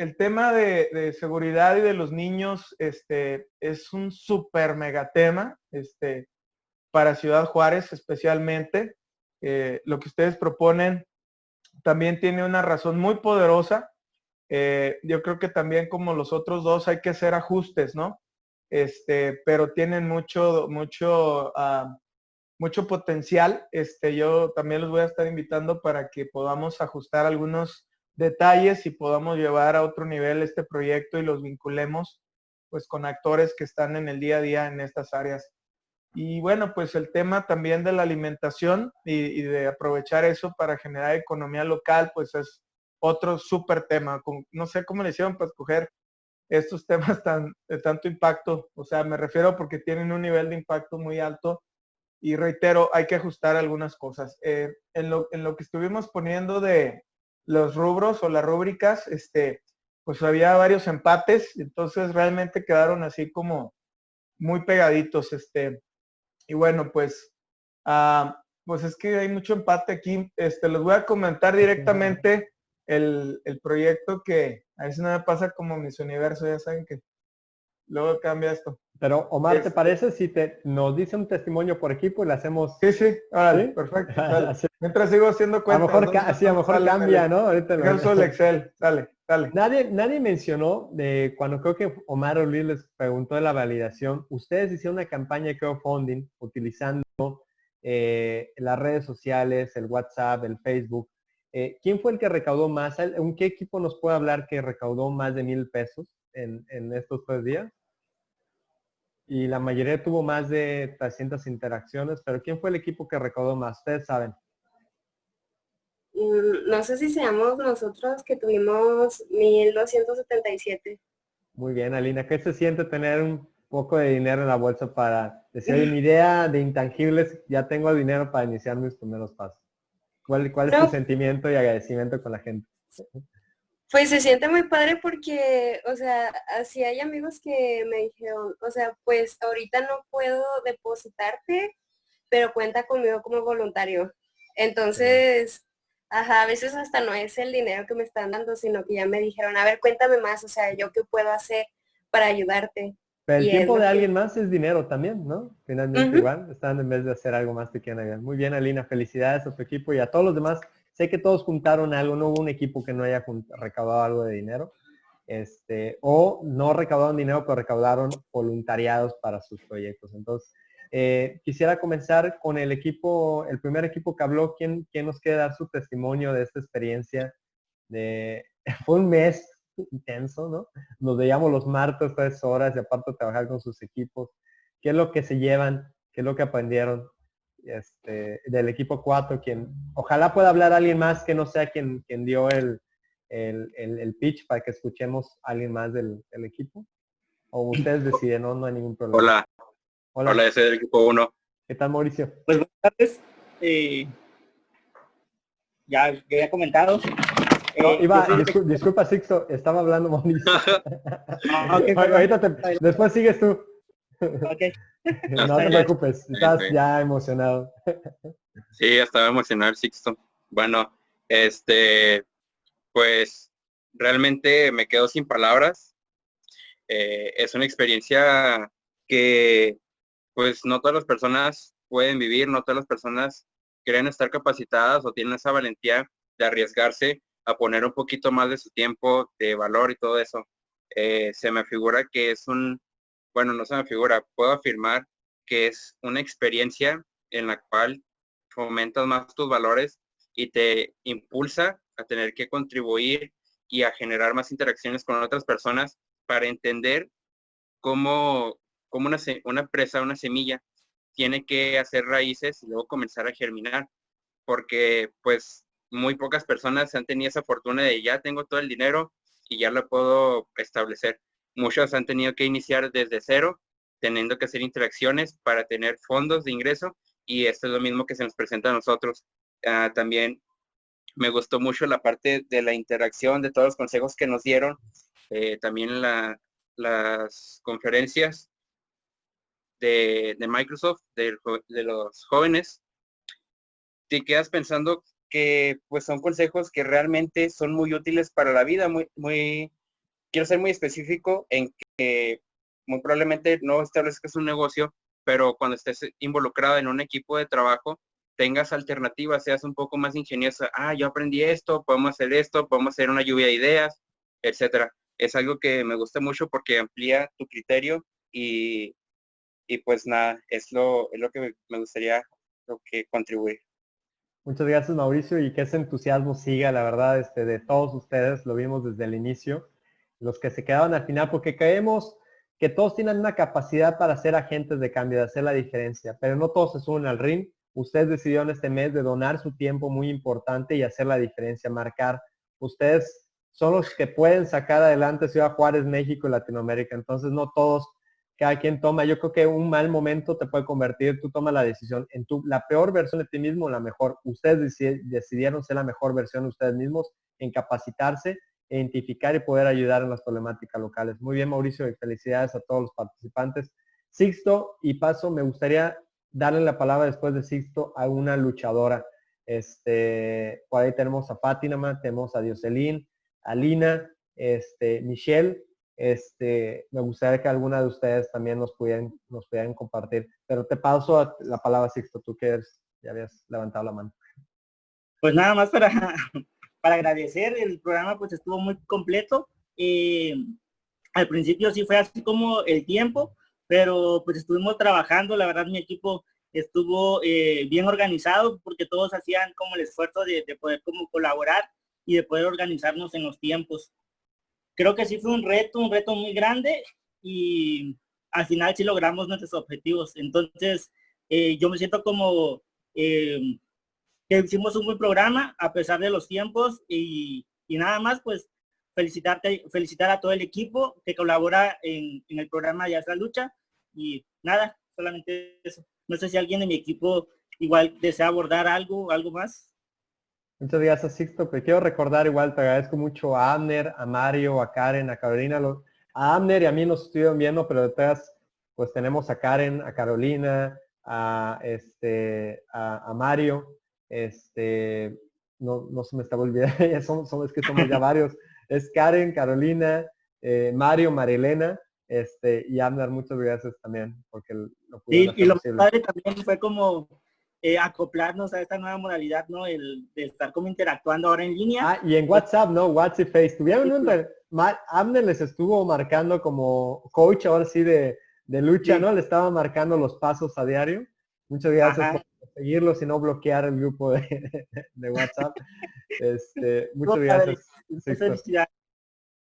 el tema de, seguridad y de los niños este, es un súper mega tema este, para Ciudad Juárez especialmente. Eh, lo que ustedes proponen también tiene una razón muy poderosa. Eh, yo creo que también como los otros dos hay que hacer ajustes, ¿no? Este, pero tienen mucho, mucho, ah, mucho potencial. Este, yo también los voy a estar invitando para que podamos ajustar algunos detalles y podamos llevar a otro nivel este proyecto y los vinculemos pues con actores que están en el día a día en estas áreas. Y bueno, pues el tema también de la alimentación y, de aprovechar eso para generar economía local, pues es otro súper tema. no sé cómo le hicieron para escoger estos temas tan, de tanto impacto. O sea, me refiero porque tienen un nivel de impacto muy alto y reitero, hay que ajustar algunas cosas. Eh, en, lo, en lo que estuvimos poniendo de los rubros o las rúbricas, este, pues había varios empates, entonces realmente quedaron así como muy pegaditos. Este, y bueno, pues, ah, pues es que hay mucho empate aquí. Este, les voy a comentar directamente el, proyecto que a veces no me pasa como mis universos, ya saben que luego cambia esto. Pero Omar, ¿te este parece si te nos dice un testimonio por equipo y le hacemos? Sí, sí, vale, perfecto. Mientras sigo haciendo cuenta. A lo mejor, sí, a lo mejor cambia, ¿no? Ahorita el Excel, dale, dale. Nadie, nadie mencionó de cuando creo que Omar o Luis les preguntó de la validación, ustedes hicieron una campaña de crowdfunding utilizando eh, las redes sociales, el WhatsApp, el Facebook. Eh, ¿Quién fue el que recaudó más? ¿En qué equipo nos puede hablar que recaudó más de mil pesos en, estos tres días? Y la mayoría tuvo más de 300 interacciones, pero ¿quién fue el equipo que recaudó más? Ustedes saben. Mm, no sé si seamos nosotros que tuvimos 1277. Muy bien, Alina. ¿Qué se siente tener un poco de dinero en la bolsa para decir, mi idea de intangibles, ya tengo dinero para iniciar mis primeros pasos? ¿Cuál, cuál es tu sentimiento y agradecimiento con la gente? Pues se siente muy padre porque, o sea, así hay amigos que me dijeron, o sea, pues ahorita no puedo depositarte, pero cuenta conmigo como voluntario. Entonces, Ajá, a veces hasta no es el dinero que me están dando, sino que ya me dijeron, a ver, cuéntame más, o sea, yo qué puedo hacer para ayudarte. Pero el tiempo de alguien más es dinero también, ¿no? Finalmente igual, están en vez de hacer algo más que quieran. Muy bien, Alina, felicidades a tu equipo y a todos los demás. Sé que todos juntaron algo, no hubo un equipo que no haya recaudado algo de dinero. Este, o no recaudaron dinero, pero recaudaron voluntariados para sus proyectos. Entonces, eh, quisiera comenzar con el equipo, el primer equipo que habló, ¿quién, quién nos quiere dar su testimonio de esta experiencia? De, fue un mes intenso, ¿no? Nos veíamos los martes tres horas y aparte trabajar con sus equipos. ¿Qué es lo que se llevan? ¿Qué es lo que aprendieron? Este, del equipo 4, quien, ojalá pueda hablar alguien más que no sea quien, quien dio el, el, el, pitch para que escuchemos a alguien más del, del equipo. O ustedes deciden, no, no hay ningún problema. Hola, Hola. Hola, ese del equipo 1. ¿Qué tal, Mauricio? Pues buenas tardes. Eh, ya que había comentado. Eh, iba, disculpa, Sixto, estaba hablando Mauricio. Ah, okay, Ahorita te, después sigues tú. Okay. no te preocupes, estás ya emocionado. sí, estaba emocionado Sixto. Bueno, este, pues realmente me quedo sin palabras. Eh, es una experiencia que pues no todas las personas pueden vivir, no todas las personas quieren estar capacitadas o tienen esa valentía de arriesgarse a poner un poquito más de su tiempo, de valor y todo eso. Eh, se me figura que es un, bueno, no se me figura, puedo afirmar que es una experiencia en la cual fomentas más tus valores y te impulsa a tener que contribuir y a generar más interacciones con otras personas para entender cómo como una, una empresa, una semilla, tiene que hacer raíces y luego comenzar a germinar, porque pues muy pocas personas han tenido esa fortuna de ya tengo todo el dinero y ya lo puedo establecer. Muchos han tenido que iniciar desde cero, teniendo que hacer interacciones para tener fondos de ingreso y esto es lo mismo que se nos presenta a nosotros. Ah, también me gustó mucho la parte de la interacción, de todos los consejos que nos dieron, eh, también la, las conferencias de, Microsoft, de, los jóvenes, te quedas pensando que pues son consejos que realmente son muy útiles para la vida, muy, muy, quiero ser muy específico en que muy probablemente no establezcas un negocio, pero cuando estés involucrado en un equipo de trabajo, tengas alternativas, seas un poco más ingeniosa. Ah, yo aprendí esto, podemos hacer esto, podemos hacer una lluvia de ideas, etcétera. Es algo que me gusta mucho porque amplía tu criterio y, y pues nada, es lo, es lo que me gustaría lo que contribuir. Muchas gracias Mauricio y que ese entusiasmo siga, la verdad, este, de todos ustedes, lo vimos desde el inicio, los que se quedaban al final, porque creemos que todos tienen una capacidad para ser agentes de cambio, de hacer la diferencia, pero no todos se suben al ring. Ustedes decidieron este mes de donar su tiempo muy importante y hacer la diferencia, marcar. Ustedes son los que pueden sacar adelante Ciudad Juárez, México y Latinoamérica. Entonces no todos cada quien toma. Yo creo que un mal momento te puede convertir, tú tomas la decisión en tu, la peor versión de ti mismo, la mejor. Ustedes decidieron ser la mejor versión de ustedes mismos, en capacitarse, identificar y poder ayudar en las problemáticas locales. Muy bien, Mauricio, y felicidades a todos los participantes. Sixto y Paso, me gustaría darle la palabra después de Sixto a una luchadora. Este, por ahí tenemos a Fátima, tenemos a Dioselín, a Lina, este, Michelle, este, me gustaría que alguna de ustedes también nos pudieran, nos pudieran compartir. Pero te paso la palabra, Sixto, tú que ya habías levantado la mano. Pues nada más para, para agradecer, el programa pues estuvo muy completo. Eh, al principio sí fue así como el tiempo, pero pues estuvimos trabajando, la verdad mi equipo estuvo eh, bien organizado porque todos hacían como el esfuerzo de, de poder como colaborar y de poder organizarnos en los tiempos creo que sí fue un reto, un reto muy grande y al final sí logramos nuestros objetivos. Entonces, eh, yo me siento como que hicimos un buen programa a pesar de los tiempos y, nada más, pues felicitarte, felicitar a todo el equipo que colabora en, el programa es la lucha y nada, solamente eso. No sé si alguien de mi equipo igual desea abordar algo, algo más. Muchas gracias, Sixto. Pero quiero recordar igual, te agradezco mucho a Amner, a Mario, a Karen, a Carolina. a Amner y a mí nos estuvieron viendo, pero detrás pues tenemos a Karen, a Carolina, a, este, a, Mario. Este, no, no se me está olvidando, ya son, es que somos ya varios. Es Karen, Carolina, eh, Mario, Marilena, este, y Amner, muchas gracias también, porque lo sí, y lo padre también fue como eh, acoplarnos a esta nueva modalidad, ¿no? El de estar como interactuando ahora en línea. Ah, y en WhatsApp, ¿no? WhatsApp y Face. Tuvieron un... Abner les estuvo marcando como coach ahora sí de, lucha, ¿no? Le estaba marcando los pasos a diario. Muchas gracias por seguirlos y no bloquear el grupo de, WhatsApp. Este, muchas gracias.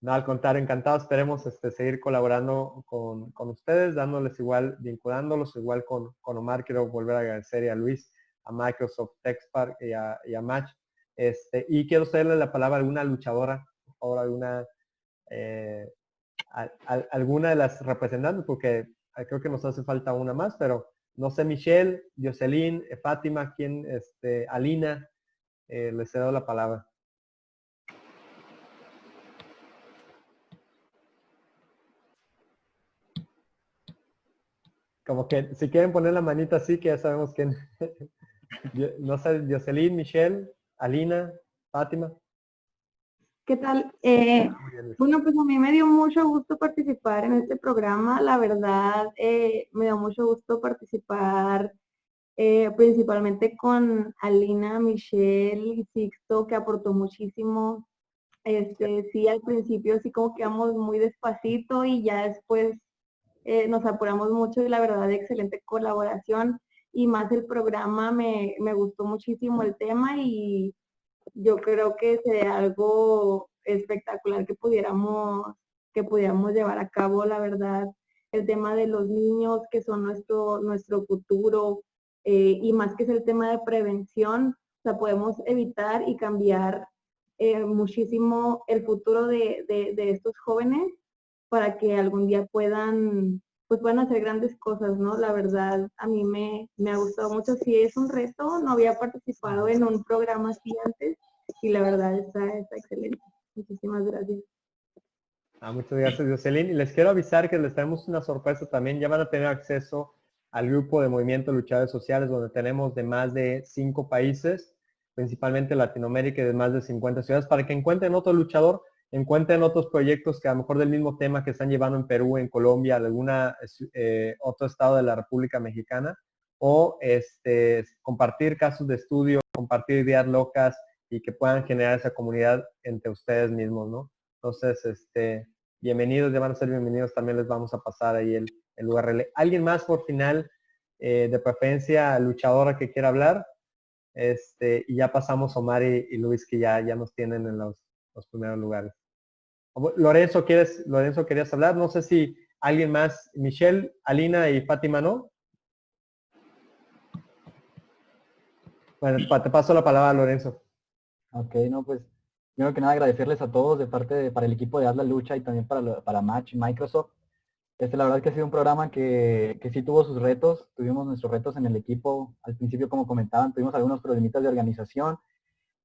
No, al contrario, encantado. Esperemos este, seguir colaborando con, ustedes, dándoles igual, vinculándolos igual con, con, Omar. Quiero volver a agradecer a Luis, a Microsoft TechSpark y a, y a Match. Este, y quiero hacerle la palabra a alguna luchadora, ahora alguna, eh, alguna de las representantes, porque creo que nos hace falta una más, pero no sé, Michelle, Jocelyn, Fátima, quién, este, Alina, eh, les cedo la palabra. Como que si quieren poner la manita así, que ya sabemos que no sé, Jocelyn, Michelle, Alina, Fátima. ¿Qué tal? Eh, bueno, pues a mí me dio mucho gusto participar en este programa. La verdad, eh, me dio mucho gusto participar eh, principalmente con Alina, Michelle y Sixto, que aportó muchísimo. Este, sí, al principio sí como quedamos muy despacito y ya después nos apuramos mucho y la verdad excelente colaboración y más el programa me, gustó muchísimo el tema y yo creo que sería algo espectacular que pudiéramos, que pudiéramos llevar a cabo, la verdad, el tema de los niños que son nuestro, nuestro futuro eh, y más que es el tema de prevención, o sea, podemos evitar y cambiar eh, muchísimo el futuro de, de estos jóvenes para que algún día puedan, pues puedan hacer grandes cosas, ¿no? La verdad, a mí me, me ha gustado mucho. Sí, es un reto, no había participado en un programa así antes y la verdad está, está excelente. Muchísimas gracias. Ah, muchas gracias, Jocelyn. Y les quiero avisar que les tenemos una sorpresa también. Ya van a tener acceso al grupo de Movimiento Luchadores Sociales, donde tenemos de más de cinco países, principalmente Latinoamérica y de más de 50 ciudades, para que encuentren otro luchador encuentren otros proyectos que a lo mejor del mismo tema que están llevando en Perú, en Colombia, en alguna eh, otro estado de la República Mexicana, o este, compartir casos de estudio, compartir ideas locas y que puedan generar esa comunidad entre ustedes mismos, ¿no? Entonces, este, bienvenidos, ya van a ser bienvenidos, también les vamos a pasar ahí el, el URL. ¿Alguien más por final, eh, de preferencia luchadora que quiera hablar? Este, y ya pasamos Omar y, Luis que ya, ya nos tienen en los, los primeros lugares. Lorenzo, ¿quieres, Lorenzo, querías hablar? No sé si alguien más, Michelle, Alina y Fátima, ¿no? Bueno, te paso la palabra, Lorenzo. Ok, no, pues primero que nada agradecerles a todos de parte de, para el equipo de Haz la Lucha y también para, para Match Microsoft. Este, la verdad que ha sido un programa que, que sí tuvo sus retos, tuvimos nuestros retos en el equipo, al principio como comentaban, tuvimos algunos problemitas de organización,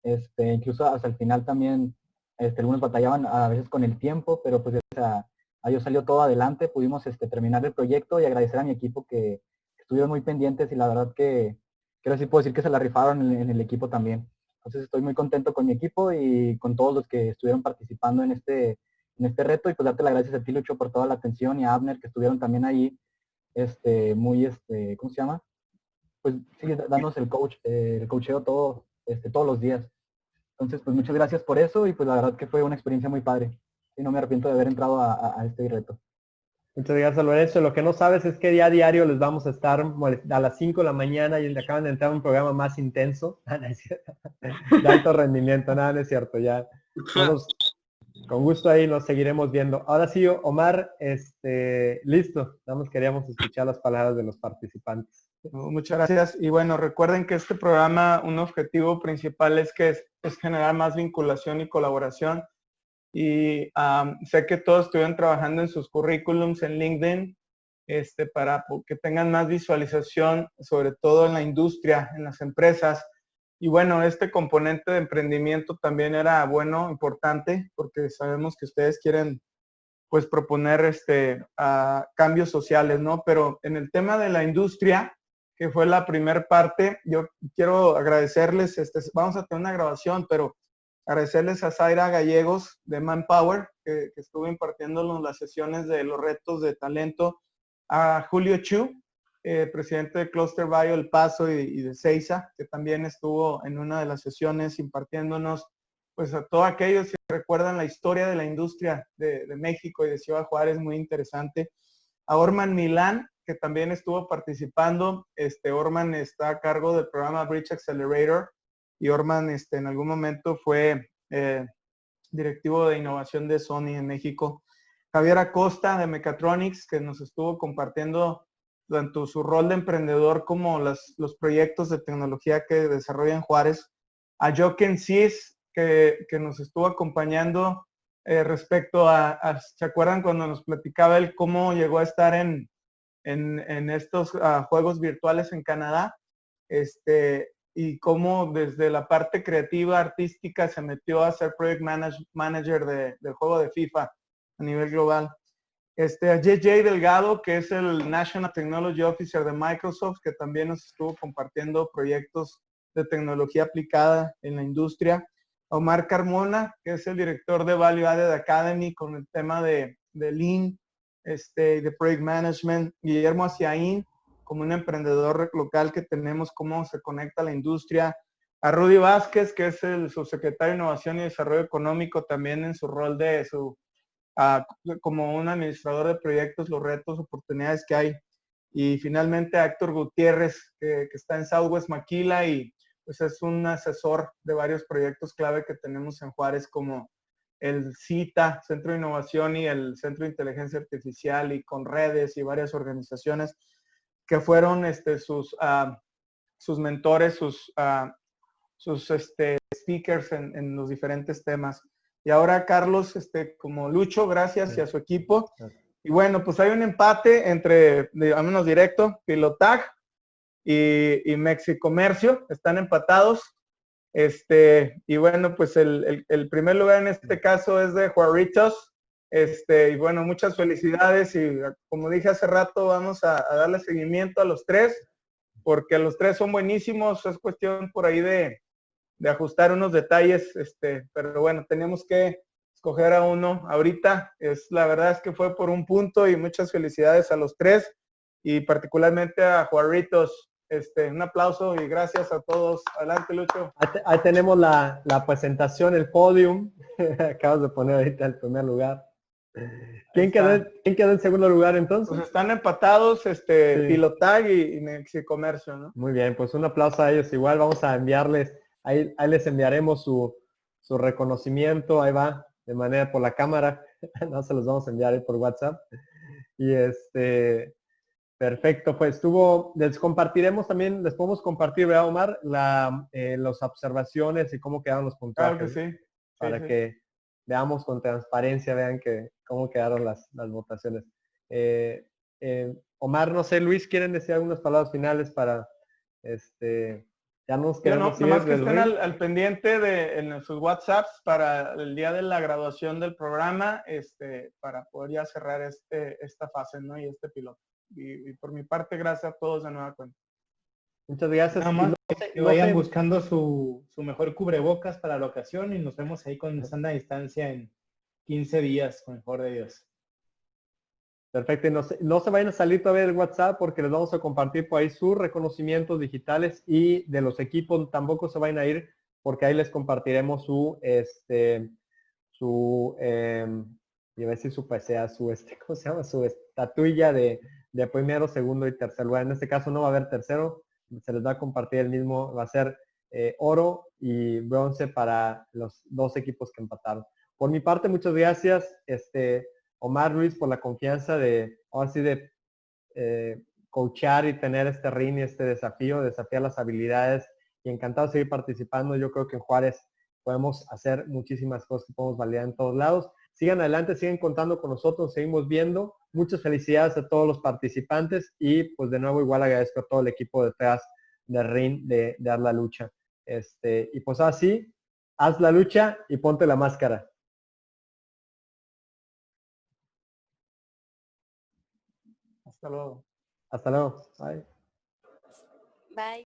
este, incluso hasta el final también este, algunos batallaban a veces con el tiempo, pero pues a, ellos salió todo adelante, pudimos este, terminar el proyecto y agradecer a mi equipo que, estuvieron muy pendientes y la verdad que creo sí puedo decir que se la rifaron en, el equipo también. Entonces estoy muy contento con mi equipo y con todos los que estuvieron participando en este, en este reto y pues darte las gracias a ti Lucho por toda la atención y a Abner que estuvieron también ahí, este, muy, este, ¿cómo se llama? Pues sigue dándonos el coach, eh, el coacheo todo, este, todos los días. Entonces, pues muchas gracias por eso y pues la verdad que fue una experiencia muy padre. Y no me arrepiento de haber entrado a, a este reto. Muchas gracias, Lorenzo. Lo que no sabes es que día a diario les vamos a estar a las 5 de la mañana y acaban de entrar a un programa más intenso. de alto rendimiento, nada, no es cierto. Ya con gusto ahí nos seguiremos viendo. Ahora sí, Omar, este, listo. Nada queríamos escuchar las palabras de los participantes. Muchas gracias. Y bueno, recuerden que este programa, un objetivo principal es que es generar más vinculación y colaboración y sé que todos estuvieron trabajando en sus currículums en LinkedIn este, para que tengan más visualización, sobre todo en la industria, en las empresas. Y bueno, este componente de emprendimiento también era bueno, importante, porque sabemos que ustedes quieren pues proponer este, cambios sociales, ¿no? Pero en el tema de la industria, que fue la primera parte, yo quiero agradecerles, este, vamos a tener una grabación, pero agradecerles a Zaira Gallegos de Manpower, que, estuvo impartiéndonos las sesiones de los retos de talento, a Julio Chu, eh, presidente de Cluster Bio El Paso y, de Seiza, que también estuvo en una de las sesiones impartiéndonos, pues a todos aquellos que recuerdan la historia de la industria de, México y de Ciudad Juárez, muy interesante. A Orman Milán, que también estuvo participando. Este Orman está a cargo del programa Bridge Accelerator, y Orman este, en algún momento fue eh, directivo de innovación de Sony en México. Javier Acosta de Mechatronics, que nos estuvo compartiendo tanto su rol de emprendedor como los proyectos de tecnología que desarrolla en Juárez. A Joken Cis, que, que, nos estuvo acompañando eh, respecto a, ¿se acuerdan cuando nos platicaba él cómo llegó a estar en, en, estos ah, juegos virtuales en Canadá? Este, y cómo desde la parte creativa, artística, se metió a ser project manager del juego de FIFA a nivel global. Este, a JJ Delgado, que es el National Technology Officer de Microsoft, que también nos estuvo compartiendo proyectos de tecnología aplicada en la industria. A Omar Carmona, que es el director de Value Added Academy con el tema de, de Lean, este, de Project Management. Guillermo Aciaín, como un emprendedor local que tenemos, cómo se conecta la industria. A Rudy Vázquez, que es el subsecretario de Innovación y Desarrollo Económico, también en su rol de su, como un administrador de proyectos, los retos, oportunidades que hay. Y finalmente Héctor Gutiérrez, que, que está en Southwest Maquila y pues es un asesor de varios proyectos clave que tenemos en Juárez como el CITA, Centro de Innovación y el Centro de Inteligencia Artificial y con redes y varias organizaciones que fueron este, sus, ah, sus mentores, sus, ah, sus este, speakers en, los diferentes temas. Y ahora Carlos, este, como Lucho, gracias y a su equipo. Y bueno, pues hay un empate entre, al menos directo, Pilotag y, y Mexicomercio, están empatados. Este, y bueno, pues el, el, primer lugar en este caso es de Juaritos, este, y bueno, muchas felicidades y como dije hace rato, vamos a, darle seguimiento a los tres, porque los tres son buenísimos, es cuestión por ahí de, ajustar unos detalles, este, pero bueno, tenemos que escoger a uno ahorita. Es, la verdad es que fue por un punto y muchas felicidades a los tres y particularmente a Juarritos. Este, un aplauso y gracias a todos. Adelante, Lucho. Ahí, tenemos la, presentación, el podium. Acabas de poner ahorita el primer lugar. ¿Quién quedó, ¿Quién quedó, en segundo lugar entonces? Pues están empatados este, Pilotag y, y Comercio, ¿no? Muy bien, pues un aplauso a ellos. Igual vamos a enviarles, ahí, ahí les enviaremos su, su reconocimiento, ahí va, de manera por la cámara. no se los vamos a enviar por WhatsApp. Y este, Perfecto, pues tuvo, les compartiremos también, les podemos compartir, ¿verdad, Omar? La, eh, las observaciones y cómo quedaron los puntajes. Claro que sí. para que veamos con transparencia, vean que cómo quedaron las, las votaciones. Eh, eh, Omar, no sé, Luis, ¿quieren decir algunas palabras finales para, este, ya nos quedamos no, nomás que estén al, pendiente de en sus WhatsApps para el día de la graduación del programa, este, para poder ya cerrar este, esta fase, ¿no? Y este piloto y, por mi parte, gracias a todos de nueva cuenta. Muchas gracias. que vayan buscando su, mejor cubrebocas para la ocasión y nos vemos ahí con sana distancia en 15 días, con el favor de Dios. Perfecto. No se, no se vayan a salir todavía del WhatsApp porque les vamos a compartir por ahí sus reconocimientos digitales y de los equipos tampoco se vayan a ir porque ahí les compartiremos su, este, su, eh, iba a decir su PCA, su, este, ¿cómo se llama? Su estatuilla de, de primero, segundo y tercer lugar. En este caso no va a haber tercero, se les va a compartir el mismo, va a ser eh, oro y bronce para los dos equipos que empataron. Por mi parte, muchas gracias, este, Omar Luis, por la confianza de, ahora de eh, coachar y tener este ring y este desafío, desafiar las habilidades y encantado de seguir participando. Yo creo que en Juárez podemos hacer muchísimas cosas que podemos validar en todos lados. Sigan adelante, siguen contando con nosotros, seguimos viendo. Muchas felicidades a todos los participantes y pues de nuevo igual agradezco a todo el equipo detrás de RIN de, Dar la Lucha. Este, y pues así, haz la lucha y ponte la máscara. Hasta luego. Hasta luego. Bye. Bye.